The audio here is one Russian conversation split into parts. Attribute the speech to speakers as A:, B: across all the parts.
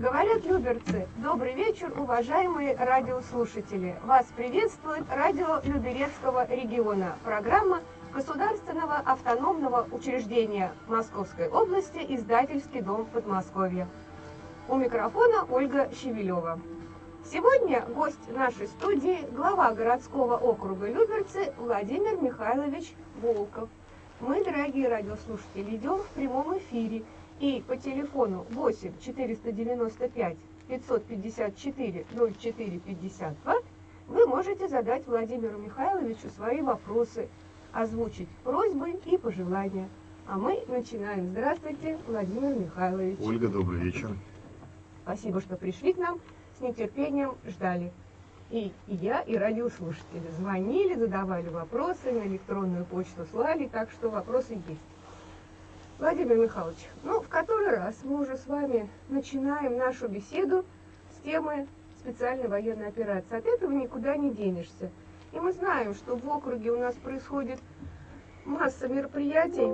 A: Говорят люберцы, добрый вечер, уважаемые радиослушатели. Вас приветствует радио Люберецкого региона, программа Государственного автономного учреждения Московской области «Издательский дом Подмосковья». У микрофона Ольга Щевелева. Сегодня гость нашей студии – глава городского округа Люберцы Владимир Михайлович Волков. Мы, дорогие радиослушатели, идем в прямом эфире – и по телефону 8 495 554 04 52 вы можете задать Владимиру Михайловичу свои вопросы, озвучить просьбы и пожелания. А мы начинаем. Здравствуйте, Владимир Михайлович.
B: Ольга, добрый вечер.
A: Спасибо, что пришли к нам. С нетерпением ждали. И, и я, и радиослушатели звонили, задавали вопросы, на электронную почту слали, так что вопросы есть. Владимир Михайлович, ну, в который раз мы уже с вами начинаем нашу беседу с темы специальной военной операции. От этого никуда не денешься. И мы знаем, что в округе у нас происходит масса мероприятий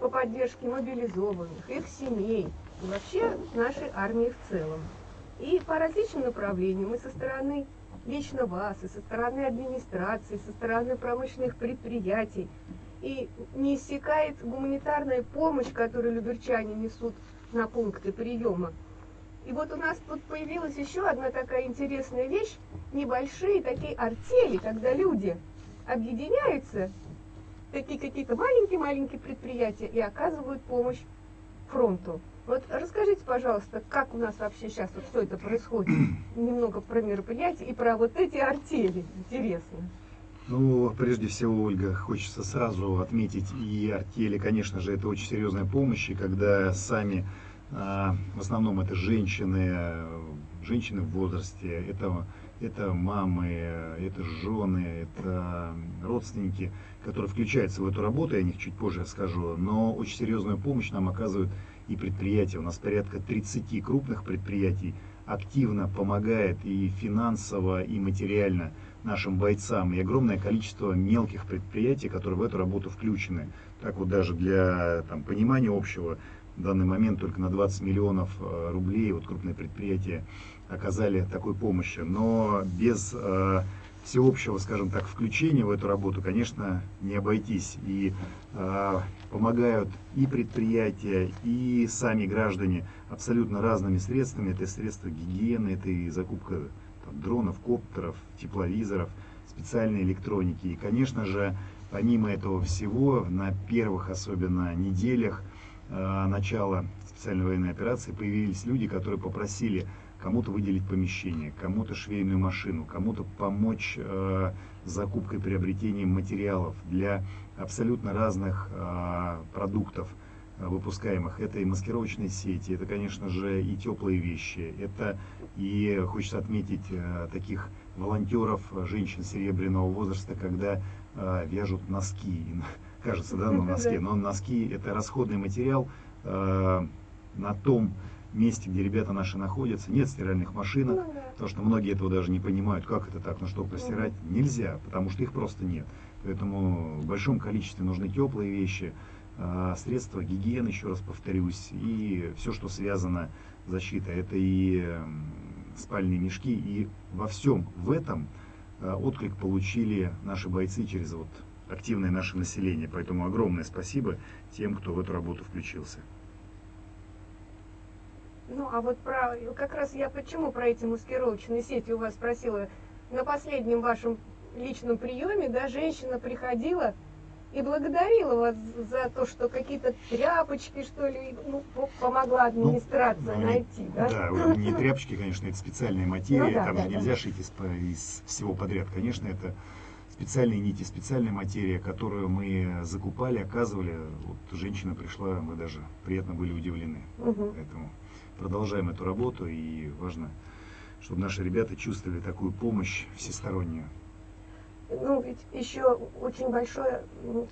A: по поддержке мобилизованных, их семей и вообще нашей армии в целом. И по различным направлениям, и со стороны лично вас, и со стороны администрации, со стороны промышленных предприятий, и не иссякает гуманитарная помощь, которую люберчане несут на пункты приема. И вот у нас тут появилась еще одна такая интересная вещь, небольшие такие артели, когда люди объединяются, такие какие-то маленькие-маленькие предприятия и оказывают помощь фронту. Вот расскажите, пожалуйста, как у нас вообще сейчас вот все это происходит? Немного про мероприятия и про вот эти артели. Интересно.
B: Ну, прежде всего, Ольга, хочется сразу отметить и артели, конечно же, это очень серьезная помощь, и когда сами, а, в основном это женщины, женщины в возрасте, это, это мамы, это жены, это родственники, которые включаются в эту работу, я о них чуть позже скажу, но очень серьезную помощь нам оказывают и предприятия. У нас порядка 30 крупных предприятий активно помогает и финансово, и материально нашим бойцам, и огромное количество мелких предприятий, которые в эту работу включены. Так вот даже для там, понимания общего, в данный момент только на 20 миллионов э, рублей вот крупные предприятия оказали такой помощи. Но без э, всеобщего, скажем так, включения в эту работу, конечно, не обойтись. И э, помогают и предприятия, и сами граждане абсолютно разными средствами. Это средства гигиены, это и закупка там, дронов, коптеров, тепловизоров, специальной электроники. И, конечно же, помимо этого всего, на первых особенно неделях э, начала специальной военной операции появились люди, которые попросили кому-то выделить помещение, кому-то швейную машину, кому-то помочь э, закупкой, приобретением материалов для абсолютно разных э, продуктов э, выпускаемых. Это и маскировочные сети, это, конечно же, и теплые вещи, это и хочется отметить э, таких волонтеров, женщин серебряного возраста, когда э, вяжут носки. Кажется, да, на носке, но носки это расходный материал э, на том месте, где ребята наши находятся, нет стиральных машинок, ну, потому что многие этого даже не понимают, как это так, ну что, постирать нельзя, потому что их просто нет. Поэтому в большом количестве нужны теплые вещи, а, средства гигиены, еще раз повторюсь, и все, что связано с защитой. Это и спальные мешки, и во всем в этом а, отклик получили наши бойцы через вот активное наше население. Поэтому огромное спасибо тем, кто в эту работу включился.
A: Ну, а вот про, как раз я почему про эти маскировочные сети у вас спросила. На последнем вашем личном приеме, да, женщина приходила и благодарила вас за то, что какие-то тряпочки, что ли, ну, помогла администрация ну, найти, да?
B: Да, не тряпочки, конечно, это специальная материя, ну, да, там да, же нельзя да. шить из, из всего подряд. Конечно, это специальные нити, специальная материя, которую мы закупали, оказывали. Вот женщина пришла, мы даже приятно были удивлены. Угу. Поэтому продолжаем эту работу, и важно, чтобы наши ребята чувствовали такую помощь всестороннюю.
A: Ну, ведь еще очень большое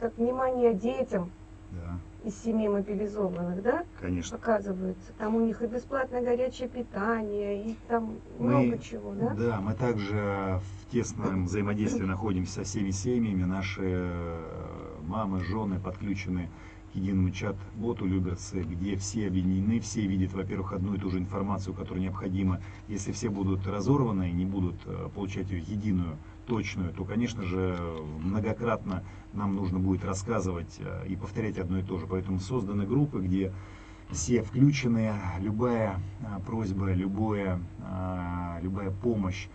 A: так, внимание детям да. из семей мобилизованных, да?
B: Конечно.
A: Оказывается. Там у них и бесплатное горячее питание, и там мы, много чего, да?
B: Да, мы также в тесном взаимодействии находимся со всеми семьями. Наши э, мамы, жены подключены к единому чат-боту Люберцы, где все объединены, все видят, во-первых, одну и ту же информацию, которая необходима. Если все будут разорваны и не будут э, получать ее единую, точную, то, конечно же, многократно нам нужно будет рассказывать э, и повторять одно и то же. Поэтому созданы группы, где все включены, любая э, просьба, любое, любая помощь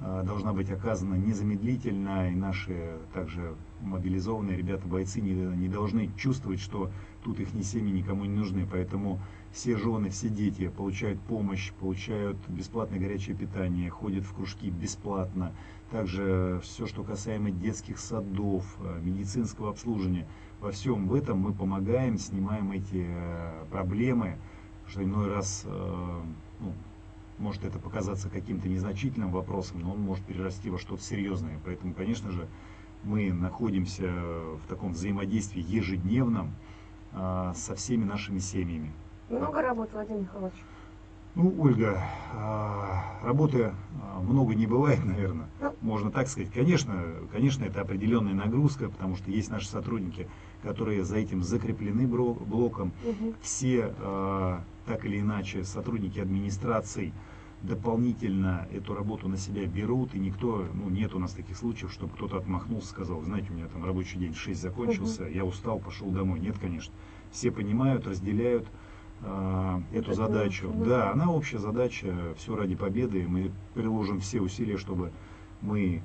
B: должна быть оказана незамедлительно, и наши также мобилизованные ребята, бойцы не, не должны чувствовать, что тут их ни семьи никому не нужны. Поэтому все жены, все дети получают помощь, получают бесплатное горячее питание, ходят в кружки бесплатно. Также все, что касаемо детских садов, э, медицинского обслуживания, во всем в этом мы помогаем, снимаем эти э, проблемы, что иной раз э, ну, может это показаться каким-то незначительным вопросом, но он может перерасти во что-то серьезное. Поэтому, конечно же, мы находимся в таком взаимодействии ежедневном а, со всеми нашими семьями.
A: Много работы, Владимир Михайлович?
B: Ну, Ольга, а, работы а, много не бывает, наверное, ну. можно так сказать. Конечно, конечно, это определенная нагрузка, потому что есть наши сотрудники, которые за этим закреплены блоком. Угу. Все, так или иначе, сотрудники администрации, дополнительно эту работу на себя берут, и никто, ну, нет у нас таких случаев, чтобы кто-то отмахнулся, сказал, знаете, у меня там рабочий день в 6 закончился, угу. я устал, пошел домой. Нет, конечно. Все понимают, разделяют э, эту Это задачу. Угу. Да, она общая задача, все ради победы, мы приложим все усилия, чтобы мы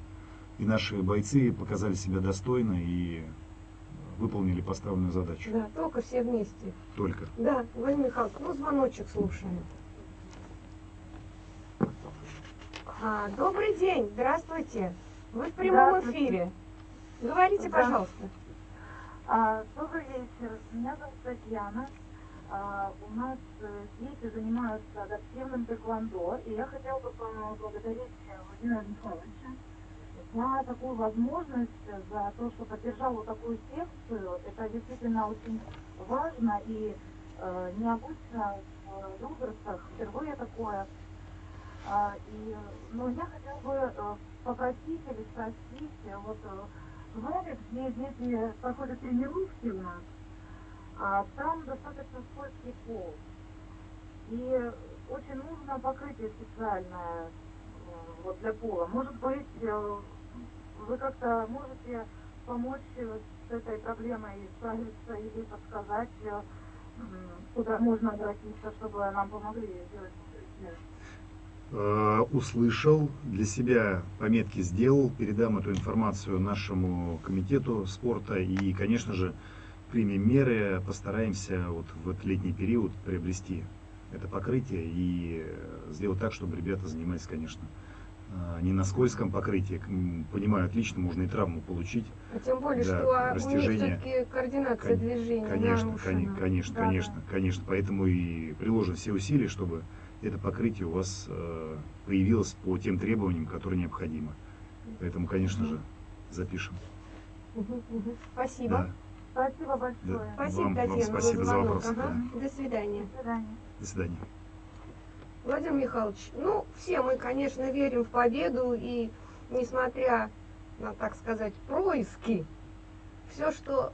B: и наши бойцы показали себя достойно и выполнили поставленную задачу.
A: Да, только все вместе.
B: Только.
A: Да, Владимир Михайлович, ну звоночек слушаем. А, добрый день, здравствуйте. Вы в прямом эфире. Говорите, да. пожалуйста.
C: А, добрый вечер. Меня зовут Татьяна. А, у нас э, дети занимаются адаптивным тэквондо, и я хотела бы поблагодарить Владимира Михайловича за такую возможность, за то, что поддержал вот такую секцию. Это действительно очень важно и э, необычно в Люберцах. Впервые такое и, ну, я хотела бы э, попросить или спросить, э, вот в лагерь, где дети проходят тренировки у нас, а там достаточно скользкий пол. И очень нужно покрытие специальное э, вот для пола. Может быть, вы как-то можете помочь с этой проблемой справиться или подсказать, куда можно обратиться, чтобы нам помогли сделать?
B: Э, услышал, для себя пометки сделал, передам эту информацию нашему комитету спорта и, конечно же, примем меры, постараемся вот в этот летний период приобрести это покрытие и сделать так, чтобы ребята занимались, конечно, э, не на скользком покрытии. Понимаю, отлично, можно и травму получить.
A: А тем более, да, что растяжение. у них координация Кон- движения
B: Конечно, нарушена. конечно, да, конечно, да. конечно. Поэтому и приложим все усилия, чтобы это покрытие у вас э, появилось по тем требованиям, которые необходимы. Поэтому, конечно же, запишем.
A: Спасибо.
C: Да. Спасибо большое. Да.
A: Спасибо,
B: вам,
A: Татьяна,
B: вам спасибо за вопрос. Ага.
A: Да. До свидания.
C: До свидания.
B: До свидания.
A: Владимир Михайлович, ну, все мы, конечно, верим в победу, и несмотря на, так сказать, происки, все, что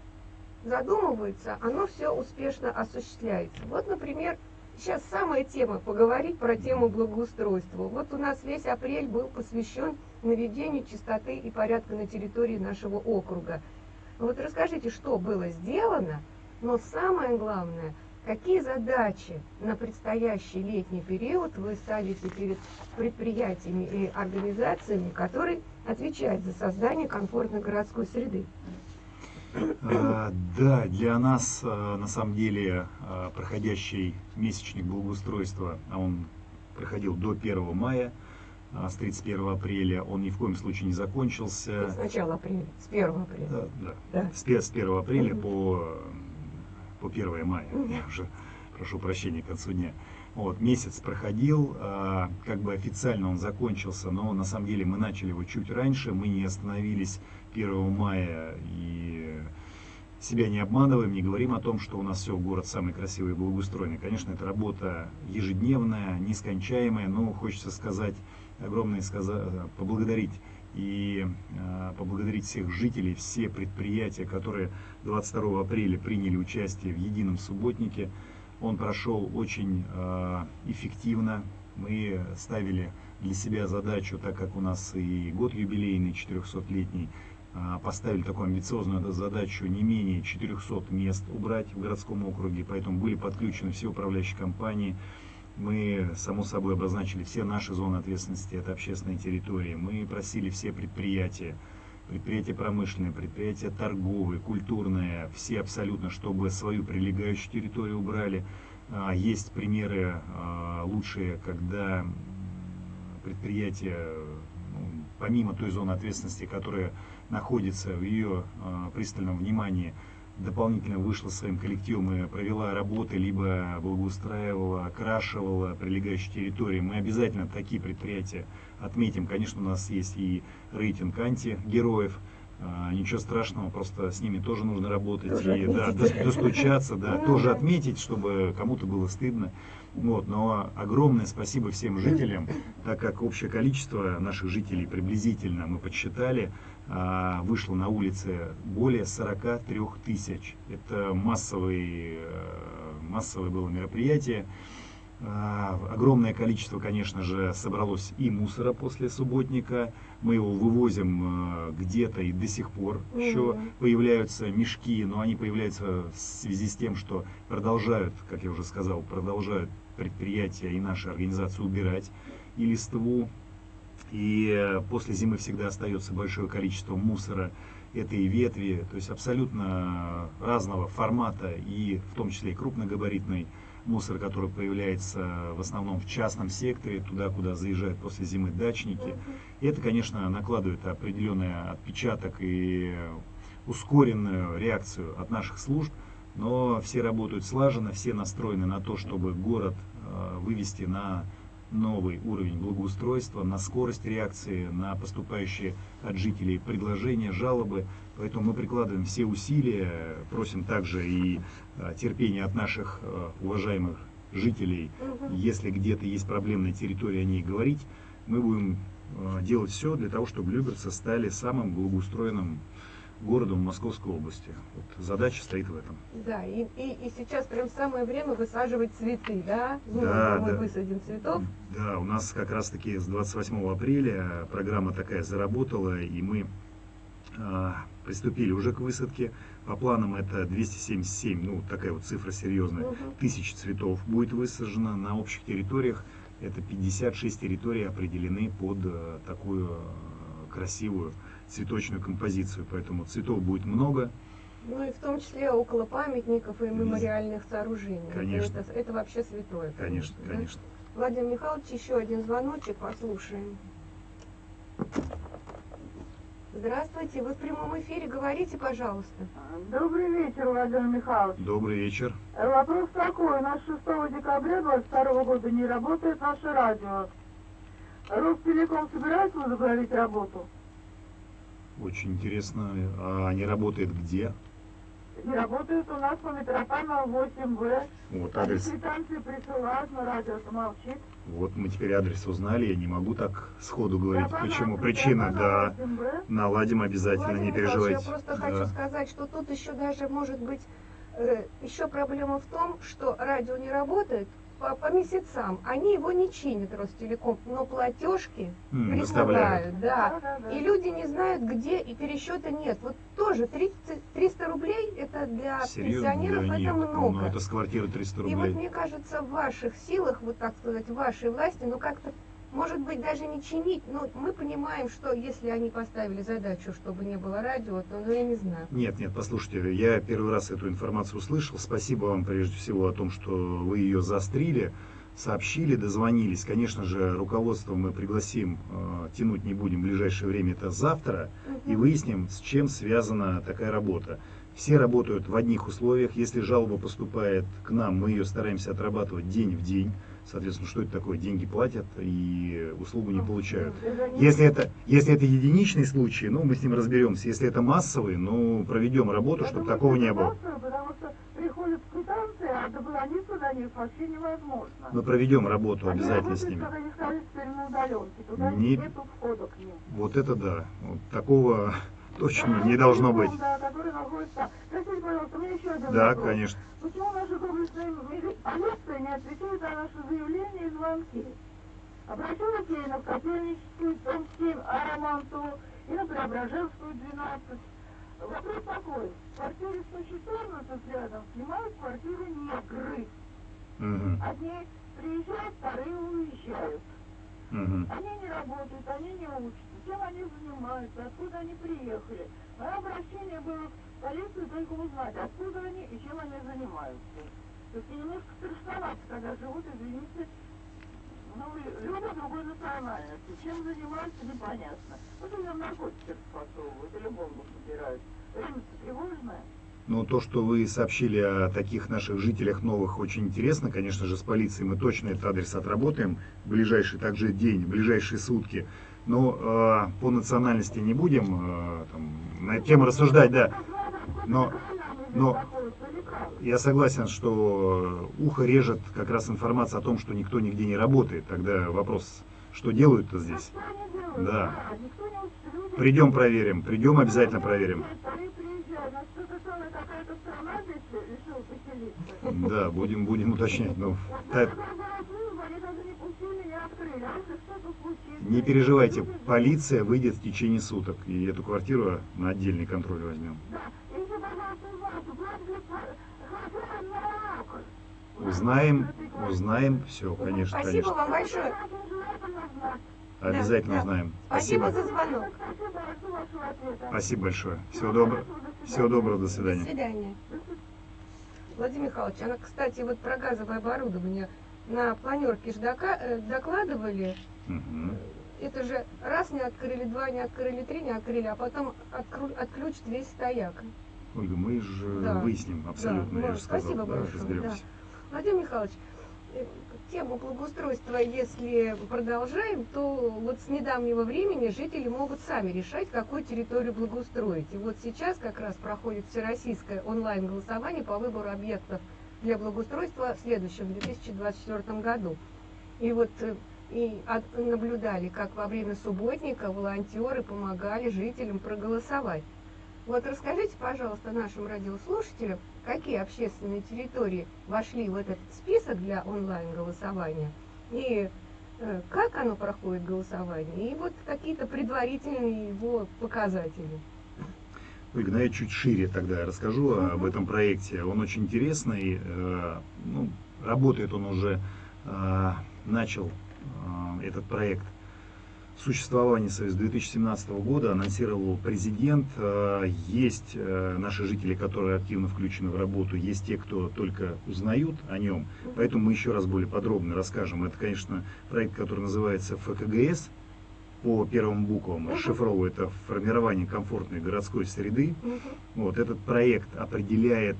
A: задумывается, оно все успешно осуществляется. Вот, например, Сейчас самая тема поговорить про тему благоустройства. Вот у нас весь апрель был посвящен наведению чистоты и порядка на территории нашего округа. Вот расскажите, что было сделано, но самое главное, какие задачи на предстоящий летний период вы ставите перед предприятиями и организациями, которые отвечают за создание комфортной городской среды?
B: А, да, для нас а, на самом деле а, проходящий месячник благоустройства, а он проходил до 1 мая, с 31 апреля, он ни в коем случае не закончился.
A: С начала апреля, с 1 апреля.
B: Да, да. да. С, с 1 апреля по, по 1 мая, я уже прошу прощения к концу дня. Вот, месяц проходил, как бы официально он закончился, но на самом деле мы начали его чуть раньше, мы не остановились 1 мая и себя не обманываем, не говорим о том, что у нас все город самый красивый и благоустроенный. Конечно, это работа ежедневная, нескончаемая, но хочется сказать огромное сказать, поблагодарить и э, поблагодарить всех жителей, все предприятия, которые 22 апреля приняли участие в едином субботнике. Он прошел очень э, эффективно. Мы ставили для себя задачу, так как у нас и год юбилейный, 400-летний, э, поставили такую амбициозную задачу не менее 400 мест убрать в городском округе, поэтому были подключены все управляющие компании, мы, само собой, обозначили все наши зоны ответственности, это общественные территории. Мы просили все предприятия, предприятия промышленные, предприятия торговые, культурные, все абсолютно, чтобы свою прилегающую территорию убрали. А, есть примеры а, лучшие, когда предприятие, ну, помимо той зоны ответственности, которая находится в ее а, пристальном внимании, дополнительно вышла своим коллективом и провела работы, либо благоустраивала, окрашивала прилегающие территории. Мы обязательно такие предприятия отметим. Конечно, у нас есть и рейтинг анти-героев. А, ничего страшного, просто с ними тоже нужно работать
A: тоже
B: и да, достучаться, да, тоже отметить, чтобы кому-то было стыдно. Вот, но огромное спасибо всем жителям, так как общее количество наших жителей приблизительно мы подсчитали, вышло на улице более 43 тысяч. Это массовый, э, массовое было мероприятие. А, огромное количество, конечно же, собралось и мусора после субботника. Мы его вывозим э, где-то и до сих пор еще появляются мешки, но они появляются в связи с тем, что продолжают, как я уже сказал, продолжают предприятия и наши организации убирать и листву, и э, после зимы всегда остается большое количество мусора, это и ветви, то есть абсолютно разного формата, и в том числе и крупногабаритный мусор, который появляется в основном в частном секторе, туда, куда заезжают после зимы дачники. И это, конечно, накладывает определенный отпечаток и ускоренную реакцию от наших служб, но все работают слаженно, все настроены на то, чтобы город э, вывести на новый уровень благоустройства, на скорость реакции, на поступающие от жителей предложения, жалобы. Поэтому мы прикладываем все усилия, просим также и а, терпения от наших а, уважаемых жителей. Если где-то есть проблемная территория, о ней говорить. Мы будем а, делать все для того, чтобы Люберцы стали самым благоустроенным городом Московской области. Вот задача стоит в этом.
A: Да, и, и, и сейчас прям самое время высаживать цветы, да?
B: Ну, да, мы
A: да. высадим цветов.
B: Да, у нас как раз таки с 28 апреля программа такая заработала, и мы а, приступили уже к высадке. По планам это 277, ну такая вот цифра серьезная, угу. тысяч цветов будет высажено на общих территориях. Это 56 территорий определены под а, такую а, красивую цветочную композицию, поэтому цветов будет много.
A: Ну и в том числе около памятников и мемориальных сооружений.
B: Конечно.
A: Это, это вообще святое.
B: Конечно, конечно. конечно.
A: Да? Владимир Михайлович, еще один звоночек, послушаем. Здравствуйте, вы в прямом эфире, говорите, пожалуйста.
D: Добрый вечер, Владимир Михайлович.
B: Добрый вечер.
D: Вопрос такой, у нас 6 декабря 2022 года не работает наше радио. Ростелеком собирается возобновить работу?
B: Очень интересно. А они работают где?
D: Работают у нас по Митрофанова 8В.
B: Вот адрес.
D: Квитанции присылают, но радио молчит.
B: Вот мы теперь адрес узнали, я не могу так сходу говорить, Митрофанова, почему. Причина, да, наладим обязательно,
A: Владимир
B: не переживайте.
A: Я просто
B: да.
A: хочу сказать, что тут еще даже может быть, э, еще проблема в том, что радио не работает, по, по месяцам. Они его не чинят, Ростелеком, но платежки
B: mm,
A: присылают. Да. Да, да, И люди не знают, где, и пересчета нет. Вот тоже 30, 300 рублей, это для
B: Серьезно?
A: пенсионеров
B: да,
A: это
B: нет.
A: много.
B: Ну, это с квартиры 300 рублей.
A: И вот мне кажется, в ваших силах, вот так сказать, в вашей власти, ну как-то может быть, даже не чинить, но мы понимаем, что если они поставили задачу, чтобы не было радио, то ну, я не знаю.
B: Нет, нет, послушайте, я первый раз эту информацию услышал. Спасибо вам прежде всего о том, что вы ее заострили, сообщили, дозвонились. Конечно же, руководство мы пригласим, э, тянуть не будем в ближайшее время, это завтра, угу. и выясним, с чем связана такая работа. Все работают в одних условиях. Если жалоба поступает к нам, мы ее стараемся отрабатывать день в день. Соответственно, что это такое? Деньги платят и услугу не получают. Если это, если это единичный случай, ну, мы с ним разберемся. Если это массовый, ну, проведем работу, чтобы такого не было.
D: Потому что приходят квитанции, а дозвониться до них вообще невозможно.
B: Мы проведем работу
D: Они
B: обязательно с ними. Не-
D: нету входа к ним.
B: Вот это да. Вот такого точно не должно быть.
D: Да,
B: конечно.
D: Почему наша доблестная мили- полиция не отвечает на наши заявления и звонки? Обращалась я и на Котельническую, дом 7, Ароманту, и на Преображенскую, 12. Вопрос такой. В квартире 114 рядом снимают квартиру негры.
B: Мгм,
D: Одни приезжают, вторые уезжают.
B: мгм.
D: Они не работают, они не учатся. Чем они занимаются, откуда они приехали. Мое обращение было в полицию только узнать, откуда они и чем они занимаются. То есть немножко страшновато, когда живут, извините, ну, лю- люди другой национальности. Чем занимаются, непонятно. Вот им наркотики подсовывают или бомбу собирают. Время-то тревожное.
B: Ну, то, что вы сообщили о таких наших жителях новых, очень интересно. Конечно же, с полицией мы точно этот адрес отработаем в ближайший также день, в ближайшие сутки. Но э, по национальности не будем э, там, на эту тему рассуждать, да. Но- но- Я согласен, что ухо режет как раз информация о том, что никто нигде не работает. Тогда вопрос, что делают-то здесь? Да. Придем проверим, придем обязательно проверим. Да, будем, будем уточнять. Ну, та- не переживайте, полиция выйдет в течение суток, и эту квартиру на отдельный контроль возьмем. Узнаем, узнаем, все, конечно,
A: Спасибо
B: конечно.
A: вам большое.
B: Обязательно
A: да.
B: узнаем.
A: Спасибо
B: Спасибо.
A: за звонок.
B: Спасибо большое. Всего доброго. Всего доброго, до
A: До
B: свидания.
A: свидания. Владимир Михайлович, она, кстати, вот про газовое оборудование на планерке ж дока- э, докладывали. Это же раз не открыли, два не открыли, три не открыли, а потом откру- отключат весь стояк.
B: Ольга, мы же
A: Да.
B: выясним абсолютно,
A: Да,
B: я же сказал,
A: спасибо
B: да,
A: большое,
B: разберемся.
A: Владимир Михайлович, э, тему благоустройства, если продолжаем, то вот с недавнего времени жители могут сами решать, какую территорию благоустроить. И вот сейчас как раз проходит всероссийское онлайн-голосование по выбору объектов для благоустройства в следующем, 2024 году. И вот э, и от- наблюдали, как во время субботника волонтеры помогали жителям проголосовать. Вот расскажите, пожалуйста, нашим радиослушателям, какие общественные территории вошли в этот список для онлайн-голосования и э, как оно проходит голосование, и вот какие-то предварительные его показатели.
B: Ольга, ну я чуть шире тогда расскажу
A: Мгм.
B: об этом проекте. Он очень интересный. э, ну, работает он уже, э, начал этот проект существование свое с 2017 года, анонсировал президент. Э, Есть э, наши жители, которые активно включены в работу, есть те, кто только узнают о нем. Поэтому мы еще раз более подробно расскажем. Это, конечно, проект, который называется ФКГС по первым буквам.
A: Мгм.
B: Расшифровывая это формирование комфортной городской среды. Вот этот проект определяет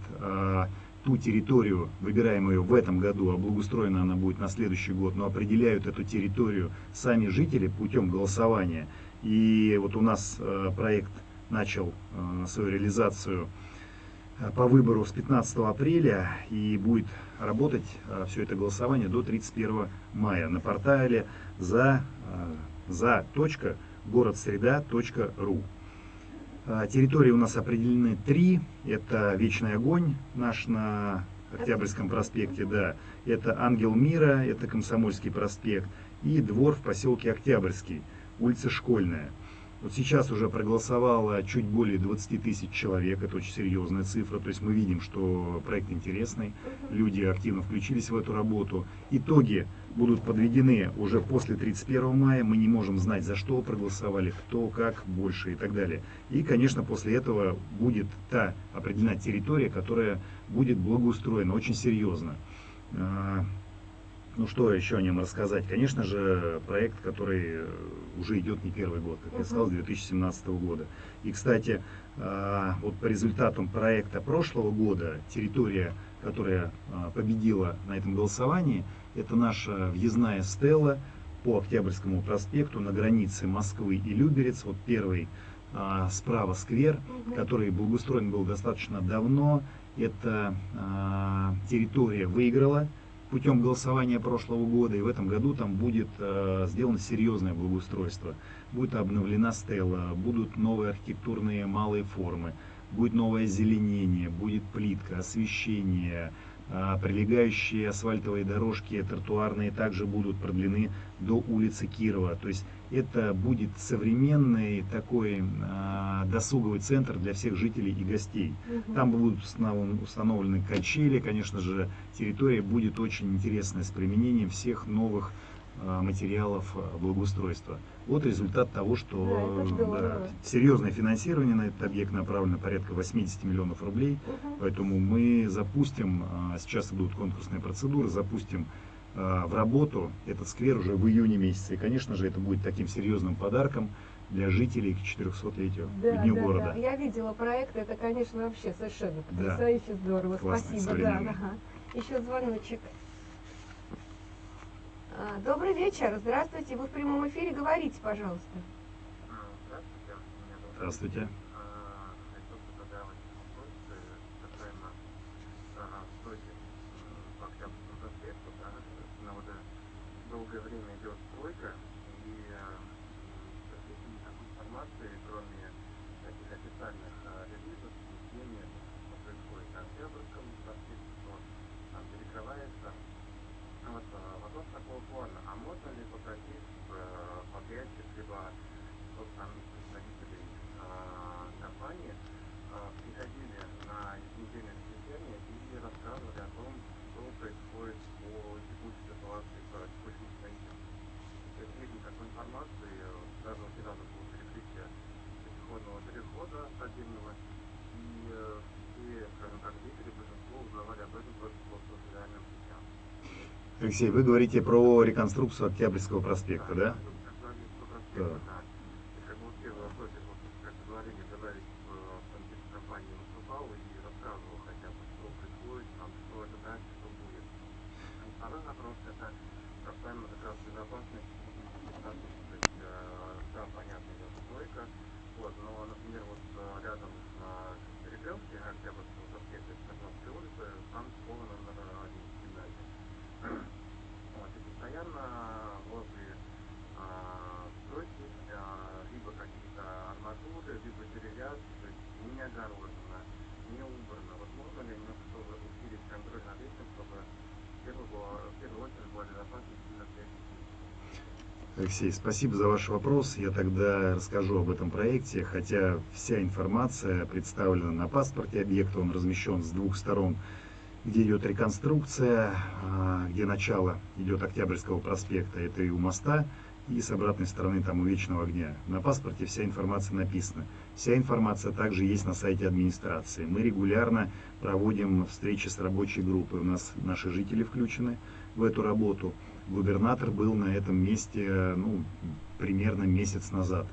B: ту территорию, выбираемую в этом году, а благоустроена она будет на следующий год, но определяют эту территорию сами жители путем голосования. И вот у нас а, проект начал а, свою реализацию а, по выбору с 15 апреля и будет работать все это голосование до 31 мая на портале за, за точка городсреда.ру. А, Территории у нас определены три. Это Вечный огонь наш на Октябрьском проспекте, да. Это Ангел мира, это Комсомольский проспект. И двор в поселке Октябрьский, улица Школьная. Вот сейчас уже проголосовало чуть более 20 тысяч человек, это очень серьезная цифра. То есть мы видим, что проект интересный, люди активно включились в эту работу. Итоги будут подведены уже после 31 мая. Мы не можем знать, за что проголосовали, кто, как, больше и так далее. И, конечно, после этого будет та определена территория, которая будет благоустроена очень серьезно. Ну что еще о нем рассказать? Конечно же, проект, который э, уже идет не первый год, как я сказал, с 2017 года. И, кстати, а, вот по результатам проекта прошлого года территория, которая а, победила на этом голосовании, это наша въездная стела по Октябрьскому проспекту на границе Москвы и Люберец. Вот первый а, справа сквер, который благоустроен был достаточно давно эта территория выиграла путем голосования прошлого года, и в этом году там будет э, сделано серьезное благоустройство. Будет обновлена стела, будут новые архитектурные малые формы, будет новое озеленение, будет плитка, освещение, а, прилегающие асфальтовые дорожки тротуарные также будут продлены до улицы Кирова. То есть это будет современный такой а, досуговый центр для всех жителей и гостей. Угу. Там будут установлены качели, конечно же, территория будет очень интересная с применением всех новых а, материалов благоустройства. Вот результат того, что да, да, серьезное финансирование на этот объект направлено порядка 80 миллионов рублей. Угу. Поэтому мы запустим, а, сейчас будут конкурсные процедуры, запустим а, в работу этот сквер уже в июне месяце. И, конечно же, это будет таким серьезным подарком для жителей к 400-летию,
A: да,
B: Дню
A: да,
B: города.
A: Да. Я видела проект, это, конечно, вообще совершенно потрясающе да. здорово. Классный, Спасибо. Да, ага. Еще звоночек. А, добрый вечер, здравствуйте, вы в прямом эфире, говорите, пожалуйста.
B: Здравствуйте.
E: Долгое время идет стройка, и никакой информации, кроме таких официальных релизов, не что происходит на Октябрьском проспекте, что там перекрывается вот э, вопрос такого плана. А можно ли попросить э, подрядчик, либо тот самый представителей э, компании приходили на еженедельное совещание и рассказывали о том, что происходит по текущей ситуации по текущему строительству. То есть нет никакой информации, даже очень рано было перекрытие пешеходного перехода отдельного, и все, скажем так, жители, большинство узнавали об этом только по социальным сетям.
B: Алексей, вы говорите про реконструкцию Октябрьского проспекта, да?
E: Да. Второй вопрос это касаемо как раз безопасности то есть, да, понятно, идет стройка, вот, но, например, вот рядом на перекрестке Октябрьского проспекта, Свердловской улицы, там школа номер один гимназия. Вот, и постоянно возле а, стройки а, либо какие-то арматуры, либо деревяшки, то есть не огорожено, не убрано. Вот можно ли немножко усилить контроль над этим, чтобы в первую, в первую очередь была безопасность именно для детей?
B: Алексей, спасибо за ваш вопрос. Я тогда расскажу об этом проекте, хотя вся информация представлена на паспорте объекта, он размещен с двух сторон, где идет реконструкция, а, где начало идет Октябрьского проспекта, это и у моста, и с обратной стороны там у Вечного огня. На паспорте вся информация написана. Вся информация также есть на сайте администрации. Мы регулярно проводим встречи с рабочей группой. У нас наши жители включены в эту работу губернатор был на этом месте ну, примерно месяц назад.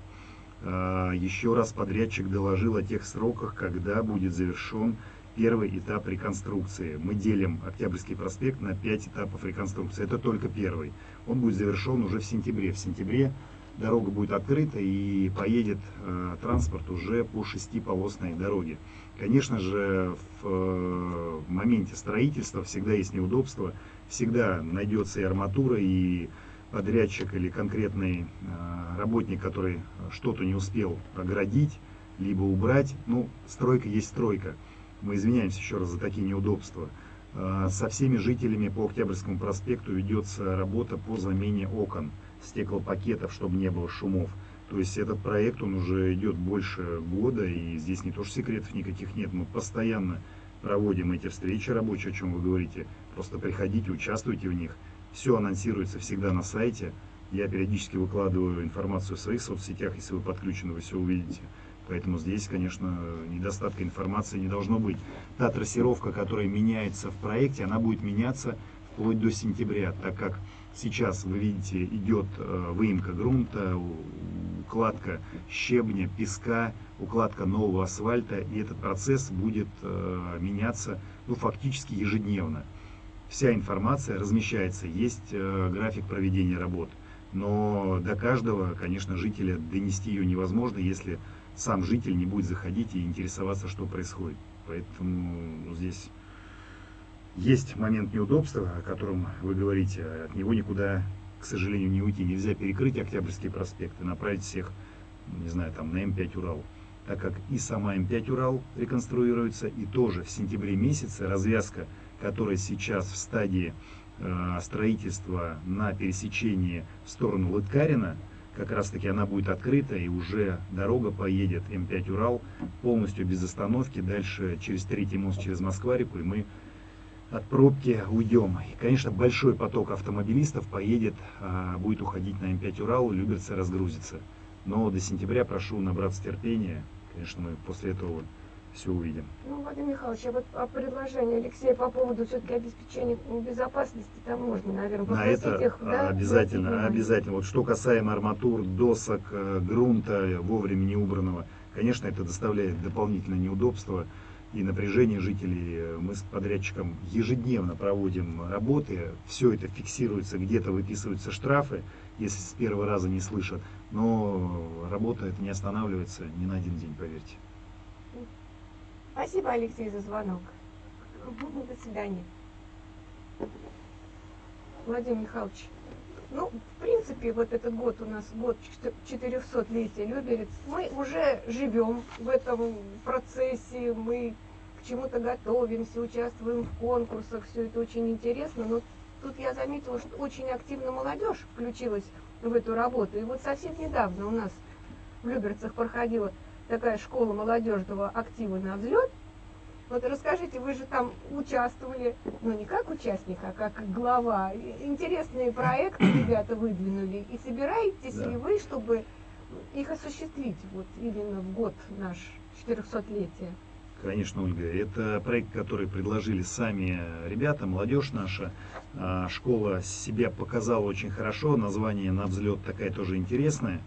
B: А, еще раз подрядчик доложил о тех сроках, когда будет завершен первый этап реконструкции. Мы делим Октябрьский проспект на 5 этапов реконструкции. Это только первый. Он будет завершен уже в сентябре. В сентябре дорога будет открыта и поедет э, транспорт уже по шестиполосной дороге. Конечно же, э, в моменте строительства всегда есть неудобства всегда найдется и арматура, и подрядчик или конкретный э, работник, который что-то не успел оградить, либо убрать. Ну, стройка есть стройка. Мы извиняемся еще раз за такие неудобства. Э, со всеми жителями по Октябрьскому проспекту ведется работа по замене окон, стеклопакетов, чтобы не было шумов. То есть этот проект, он уже идет больше года, и здесь не то что секретов никаких нет, мы постоянно проводим эти встречи рабочие, о чем вы говорите. Просто приходите, участвуйте в них. Все анонсируется всегда на сайте. Я периодически выкладываю информацию в своих соцсетях, если вы подключены, вы все увидите. Поэтому здесь, конечно, недостатка информации не должно быть. Та трассировка, которая меняется в проекте, она будет меняться вплоть до сентября, так как сейчас, вы видите, идет э, выемка грунта, укладка щебня, песка, укладка нового асфальта, и этот процесс будет э, меняться ну, фактически ежедневно. Вся информация размещается, есть э, график проведения работ, но до каждого, конечно, жителя донести ее невозможно, если сам житель не будет заходить и интересоваться, что происходит. Поэтому здесь есть момент неудобства, о котором вы говорите. От него никуда, к сожалению, не уйти. Нельзя перекрыть Октябрьский проспект и направить всех, не знаю, там на М5 Урал. Так как и сама М5 Урал реконструируется, и тоже в сентябре месяце развязка, которая сейчас в стадии э, строительства на пересечении в сторону Лыткарина, как раз таки она будет открыта и уже дорога поедет М5 Урал полностью без остановки дальше через третий мост через Москва-реку и мы от пробки уйдем. И, конечно, большой поток автомобилистов поедет, а, будет уходить на М5 Урал, Люберцы разгрузится. Но до сентября прошу набраться терпения. Конечно, мы после этого все увидим.
A: Ну, Владимир Михайлович, а вот о предложении Алексея по поводу все-таки обеспечения безопасности там можно, наверное,
B: На это
A: их, да,
B: обязательно, обязательно. Вот что касаемо арматур, досок, э, грунта вовремя не убранного, конечно, это доставляет дополнительное неудобство и напряжение жителей. Мы с подрядчиком ежедневно проводим работы, все это фиксируется, где-то выписываются штрафы, если с первого раза не слышат, но работа это не останавливается ни на один день, поверьте.
A: Спасибо, Алексей, за звонок. До свидания. Владимир Михайлович, ну, в принципе, вот этот год у нас год 400-летия Люберец. Мы уже живем в этом процессе, мы к чему-то готовимся, участвуем в конкурсах, все это очень интересно. Но тут я заметила, что очень активно молодежь включилась в эту работу. И вот совсем недавно у нас в Люберцах проходила такая школа молодежного актива на взлет. Вот расскажите, вы же там участвовали, ну не как участник, а как глава. Интересные проекты ребята выдвинули. И собираетесь да. ли вы, чтобы их осуществить вот именно в год наш 400-летие?
B: Конечно, Ольга. Это проект, который предложили сами ребята, молодежь наша. А, школа себя показала очень хорошо. Название на взлет такая тоже интересная.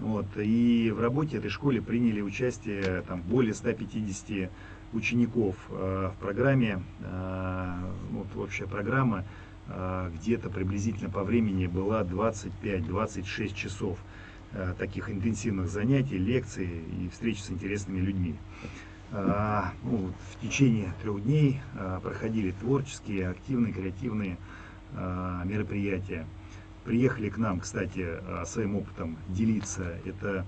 B: Вот. И в работе этой школе приняли участие там, более 150 учеников э, в программе. Э, вот общая программа э, где-то приблизительно по времени была 25-26 часов таких интенсивных занятий, лекций и встреч с интересными людьми. Ну, в течение трех дней проходили творческие, активные, креативные мероприятия. Приехали к нам, кстати, своим опытом делиться. Это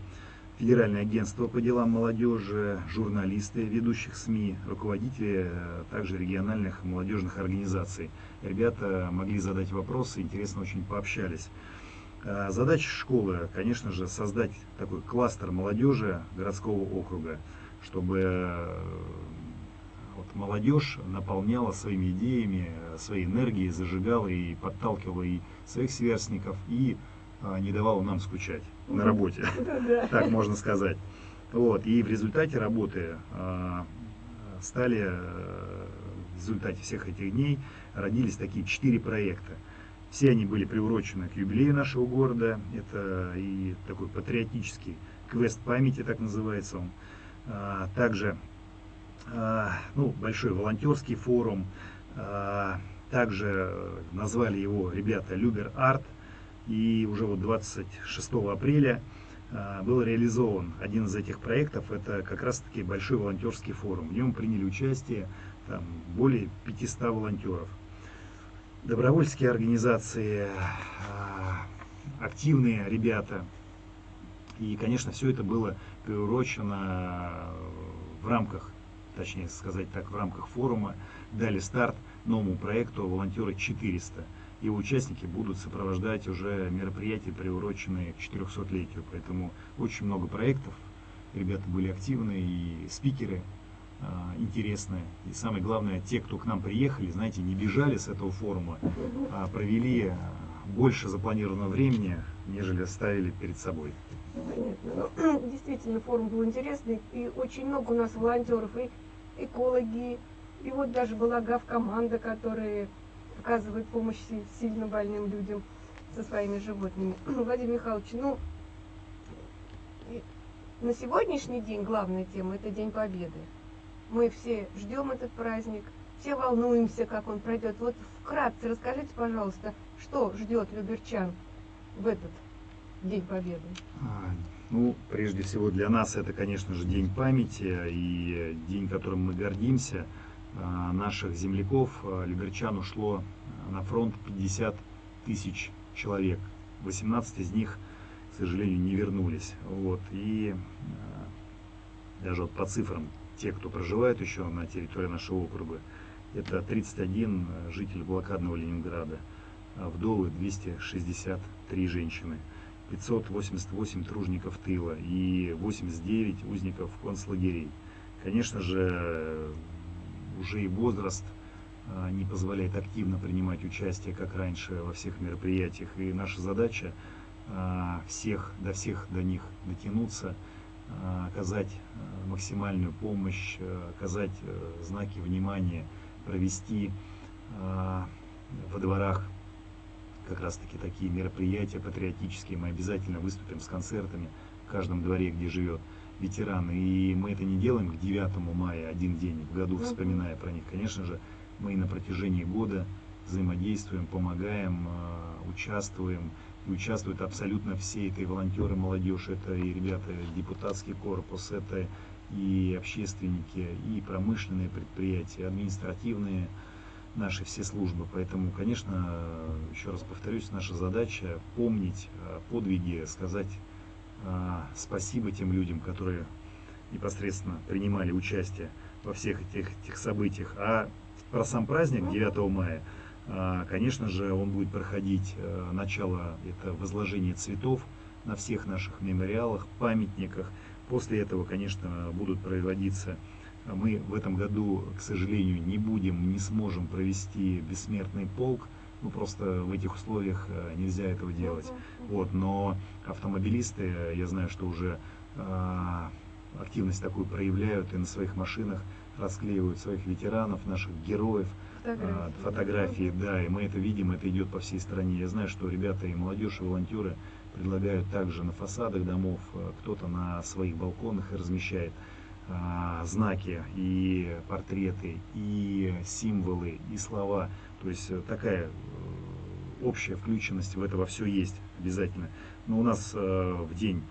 B: Федеральное агентство по делам молодежи, журналисты ведущих СМИ, руководители э, также региональных молодежных организаций. Ребята могли задать вопросы, интересно очень пообщались. Э, задача школы, конечно же, создать такой кластер молодежи городского округа, чтобы э, вот молодежь наполняла своими идеями, своей энергией, зажигала и подталкивала и своих сверстников, и не давала нам скучать на работе, так можно сказать. Вот, и в результате работы а, стали, э, в результате всех этих дней родились такие четыре проекта. Все они были приурочены к юбилею нашего города. Это и такой патриотический квест памяти, так называется он. А, также ну, большой волонтерский форум. Также назвали его ребята Любер Арт. И уже вот 26 апреля а, был реализован один из этих проектов. Это как раз-таки большой волонтерский форум. В нем приняли участие там, более 500 волонтеров. Добровольческие организации, а, активные ребята. И, конечно, все это было приурочено в рамках, точнее сказать так, в рамках форума, дали старт новому проекту «Волонтеры 400» его участники будут сопровождать уже мероприятия, приуроченные к 400-летию. Поэтому очень много проектов. Ребята были активны и спикеры э, интересные. И самое главное, те, кто к нам приехали, знаете, не бежали с этого форума, а провели больше запланированного времени, нежели оставили перед собой.
A: Понятно. Ну, действительно, форум был интересный, и очень много у нас волонтеров, и экологи, и вот даже была ГАВ-команда, которая оказывает помощь сильно больным людям со своими животными. Владимир Михайлович, ну, на сегодняшний день главная тема – это День Победы. Мы все ждем этот праздник, все волнуемся, как он пройдет. Вот вкратце расскажите, пожалуйста, что ждет люберчан в этот День Победы?
B: А, ну, прежде всего для нас это, конечно же, день памяти и день, которым мы гордимся. А, наших земляков, а, люберчан, ушло на фронт 50 тысяч человек. 18 из них, к сожалению, не вернулись. Вот. И даже вот по цифрам, те, кто проживает еще на территории нашего округа, это 31 житель блокадного Ленинграда, вдовы 263 женщины. 588 тружников тыла и 89 узников концлагерей. Конечно же, уже и возраст а, не позволяет активно принимать участие, как раньше, во всех мероприятиях. И наша задача а, всех, до всех до них дотянуться, а, оказать максимальную помощь, оказать знаки внимания, провести во дворах как раз таки такие мероприятия патриотические. Мы обязательно выступим с концертами в каждом дворе, где живет ветеран. И мы это не делаем к 9 мая, один день в году, вспоминая про них. Конечно же, мы и на протяжении года взаимодействуем, помогаем, а, участвуем. И участвуют абсолютно все, это и волонтеры, молодежь, это и ребята, депутатский корпус, это и общественники, и промышленные предприятия, административные наши все службы. Поэтому, конечно, еще раз повторюсь, наша задача помнить подвиги, сказать спасибо тем людям, которые непосредственно принимали участие во всех этих, этих событиях. А про сам праздник 9 мая, а, конечно же, он будет проходить а, начало это возложение цветов на всех наших мемориалах, памятниках. После этого, конечно, будут проводиться мы в этом году, к сожалению, не будем, не сможем провести бессмертный полк, ну просто в этих условиях э, нельзя этого делать. Вот, но автомобилисты, я знаю, что уже э, активность такую проявляют и на своих машинах расклеивают своих ветеранов, наших героев, фотографии, э, фотографии да, и мы это видим, это идет по всей стране. Я знаю, что ребята и молодежь, и волонтеры предлагают также на фасадах домов, кто-то на своих балконах размещает знаки и портреты, и символы, и слова. То есть э, такая э, общая включенность в это во все есть обязательно. Но у нас э, в день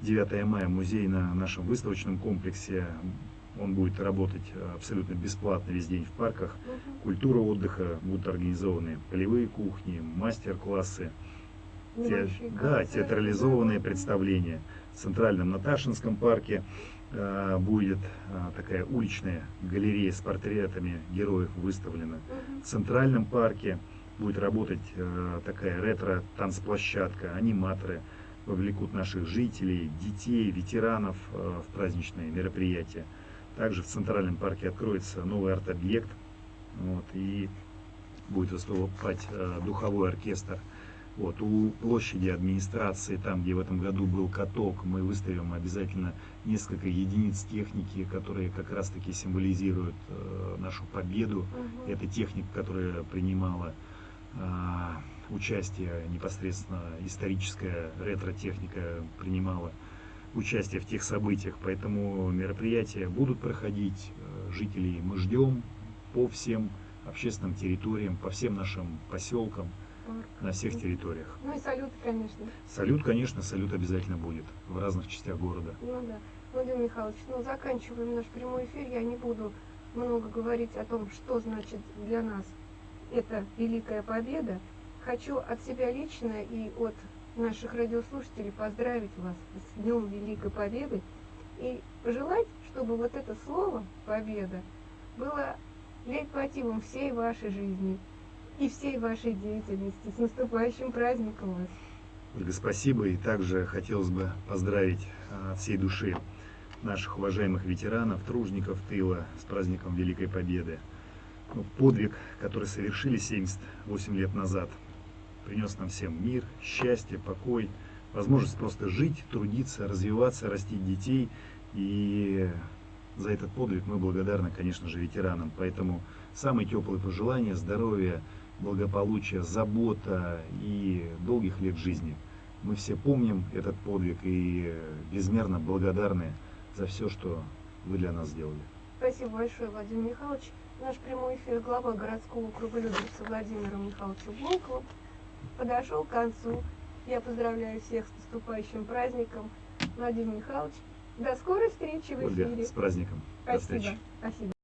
B: 9 мая музей на нашем выставочном комплексе он будет работать абсолютно бесплатно весь день в парках. Культура отдыха, будут организованы полевые кухни, мастер-классы, те, да, театрализованные представления. В Центральном Наташинском парке будет э, такая уличная галерея с портретами героев выставлена. В Центральном парке будет работать э, такая ретро-танцплощадка, аниматоры вовлекут наших жителей, детей, ветеранов в праздничные мероприятия. Также в Центральном парке откроется новый арт-объект, вот, и будет выступать духовой оркестр вот, у площади администрации, там, где в этом году был каток, мы выставим обязательно несколько единиц техники, которые как раз-таки символизируют э, нашу победу. Угу. Это техника, которая принимала э, участие непосредственно, историческая ретро-техника принимала участие в тех событиях. Поэтому мероприятия будут проходить, э, жителей мы ждем по всем общественным территориям, по всем нашим поселкам на всех территориях.
A: Ну и салют, конечно.
B: Салют, конечно, салют обязательно будет в разных частях города.
A: Ну да. Владимир Михайлович, ну заканчиваем наш прямой эфир. Я не буду много говорить о том, что значит для нас эта великая победа. Хочу от себя лично и от наших радиослушателей поздравить вас с Днем Великой Победы и пожелать, чтобы вот это слово «победа» было лейтмотивом всей вашей жизни, и всей вашей деятельности. С наступающим праздником вас!
B: Ольга, спасибо. И также хотелось бы поздравить а, от всей души наших уважаемых ветеранов, тружников тыла с праздником Великой Победы. Ну, подвиг, который совершили 78 лет назад, принес нам всем мир, счастье, покой, возможность просто жить, трудиться, развиваться, растить детей. И за этот подвиг мы благодарны, конечно же, ветеранам. Поэтому самые теплые пожелания, здоровья, благополучия, забота и долгих лет жизни. Мы все помним этот подвиг и безмерно благодарны за все, что вы для нас сделали.
A: Спасибо большое, Владимир Михайлович. Наш прямой эфир глава городского округа Люберца Владимира Михайловича Волкова подошел к концу. Я поздравляю всех с наступающим праздником. Владимир Михайлович, до скорой встречи в
B: Ольга,
A: эфире.
B: с праздником. До
A: Спасибо.
B: встречи.
A: Спасибо.